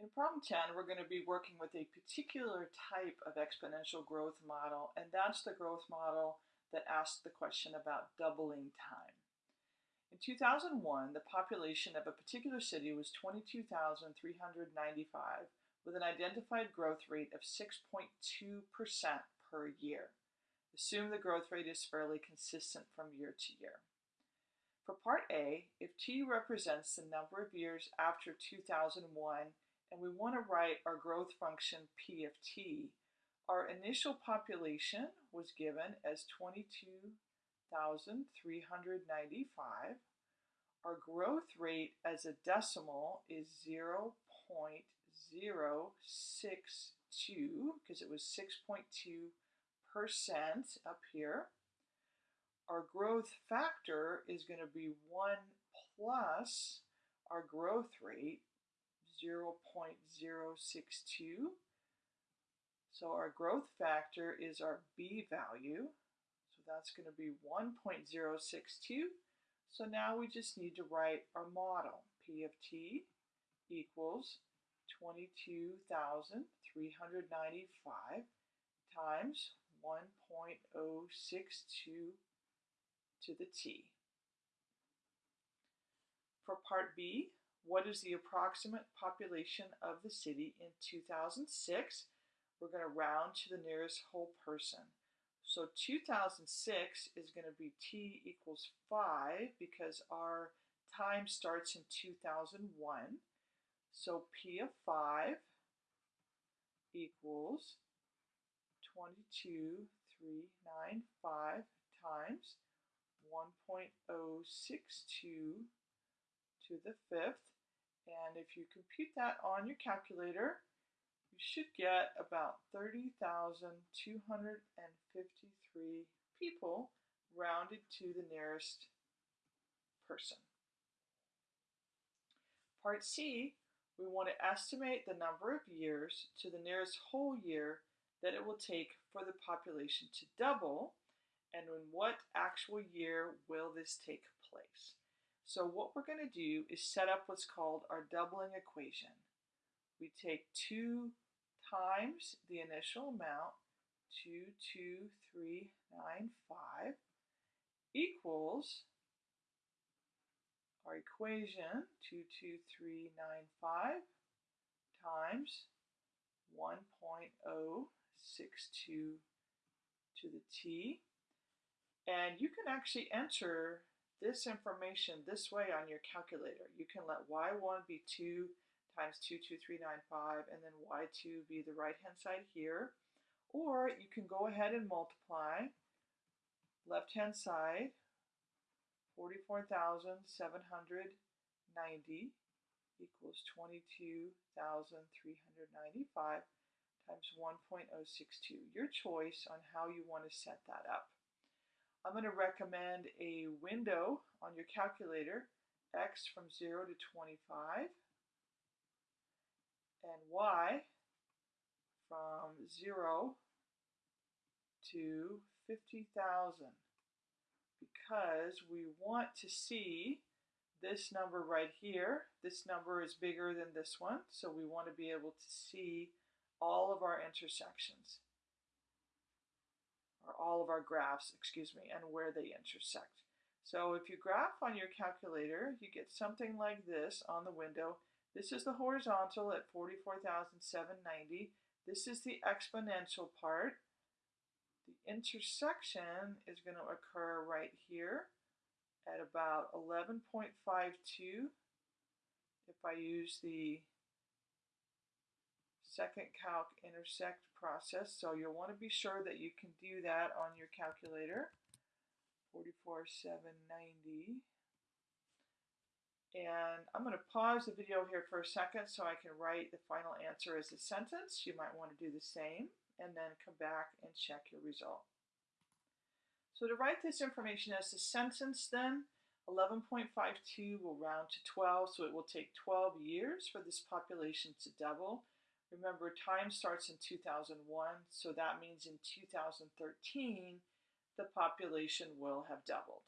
In problem 10, we're going to be working with a particular type of exponential growth model, and that's the growth model that asked the question about doubling time. In 2001, the population of a particular city was 22,395 with an identified growth rate of 6.2% per year. Assume the growth rate is fairly consistent from year to year. For part A, if t represents the number of years after 2001 and we want to write our growth function p of t, our initial population was given as 22,395. Our growth rate as a decimal is 0 0.062 because it was 6.2 percent up here. Our growth factor is going to be 1 plus our growth rate, 0.062. So our growth factor is our B value. So that's going to be 1.062. So now we just need to write our model. P of t equals 22,395 times 1.062 to the t. For part B, what is the approximate population of the city in 2006? We're going to round to the nearest whole person. So 2006 is going to be t equals 5 because our time starts in 2001. So p of 5 equals 22,395 times 1.062 to the fifth. And if you compute that on your calculator, you should get about 30,253 people rounded to the nearest person. Part C, we want to estimate the number of years to the nearest whole year that it will take for the population to double and in what actual year will this take place. So what we're going to do is set up what's called our doubling equation. We take 2 times the initial amount, 22395, equals our equation, 22395 times 1.062 to the t. And you can actually enter this information this way on your calculator. You can let y1 be 2 times 22395 and then y2 be the right hand side here. Or you can go ahead and multiply left hand side 44,790 equals 22,395 times 1.062. Your choice on how you want to set that up. I'm going to recommend a window on your calculator, x from 0 to 25, and y from 0 to 50,000 because we want to see this number right here. This number is bigger than this one, so we want to be able to see all of our intersections or all of our graphs, excuse me, and where they intersect. So if you graph on your calculator, you get something like this on the window. This is the horizontal at 44,790. This is the exponential part. The intersection is going to occur right here at about 11.52 if I use the second calc intersect process. So you'll want to be sure that you can do that on your calculator. 44790. And I'm going to pause the video here for a second so I can write the final answer as a sentence. You might want to do the same and then come back and check your result. So to write this information as a sentence then, 11.52 will round to 12, so it will take 12 years for this population to double. Remember, time starts in 2001, so that means in 2013, the population will have doubled.